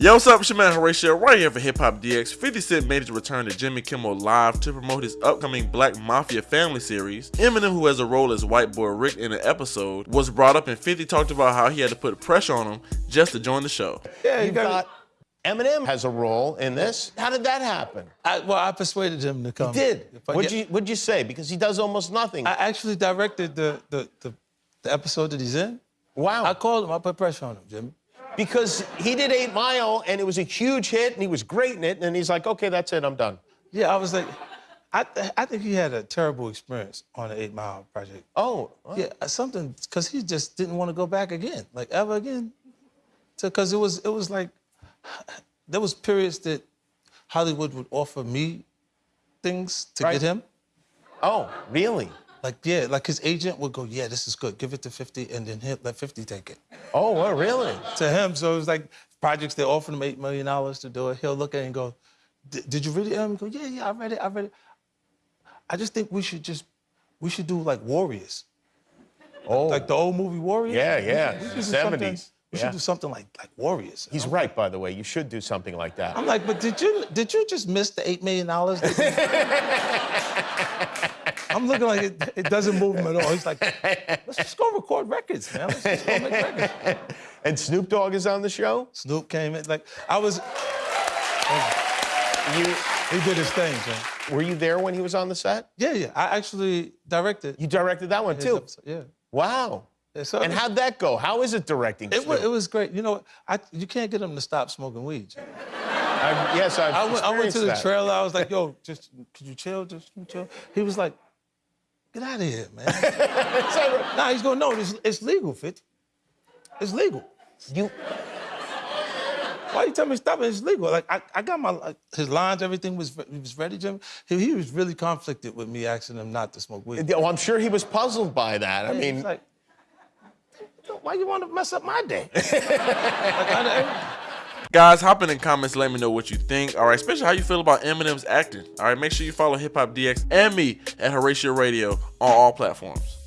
Yo, what's up? It's your man Horatio right here for Hip Hop DX. 50 Cent made his return to Jimmy Kimmel Live to promote his upcoming Black Mafia Family series. Eminem, who has a role as White Boy Rick in the episode, was brought up and 50 talked about how he had to put pressure on him just to join the show. Yeah, you You've got. got Eminem has a role in this. How did that happen? I, well, I persuaded him to come. He Did what'd get- you what'd you say? Because he does almost nothing. I actually directed the, the the the episode that he's in. wow. I called him. I put pressure on him, Jimmy. Because he did Eight Mile and it was a huge hit and he was great in it and he's like, okay, that's it, I'm done. Yeah, I was like, I th- I think he had a terrible experience on the Eight Mile Project. Oh, Yeah, uh, something because he just didn't want to go back again, like ever again. Because it was it was like there was periods that Hollywood would offer me things to Right. get him. oh, really? Like yeah, like his agent would go, yeah, this is good, give it to 50, and then he'll let 50 take it. Oh, well, really? to him. So it was like projects they offered him eight million dollars to do it. He'll look at it and go, "Did you read it?" And go, "Yeah, yeah, I read it. I read it." I just think we should just we should do like Warriors, Oh, like the old movie Warriors. Yeah, yeah, We should do 70s, We yeah. should do something like like Warriors. he's right, by the way. You should do something like that. I'm like, but did you did you just miss the eight million dollars? I'm looking like it, it doesn't move him at all. He's like, let's just go record records, man. Let's just go make records. and Snoop Dogg is on the show? Snoop came in, like I was. You He did his thing, man. were you there when he was on the set? Yeah, yeah. I actually directed. You directed that one too. episode, Yeah. Wow. Yeah, so And how'd that go? How is it directing? it was, it was great. You know, I you can't get him to stop smoking weed. I've- yes, I've I went, I went to the that. trailer. I was like, "Yo, just could you chill? Just chill." He was like, "Get out of here, man." nah, he's going, "No, it's, it's legal, 50. It's legal. You Why you tell me to stop it? It's legal. Like I, I got my like, his lines, everything was he was ready, Jim. He, he was really conflicted with me asking him not to smoke weed. well, I'm sure he was puzzled by that. I mean, like, "Why you want to mess up my day?" Like, I- Guys, hop in the comments, let me know what you think. All right, especially how you feel about Eminem's acting. All right, make sure you follow Hip Hop DX and me at Horatio Radio on all platforms.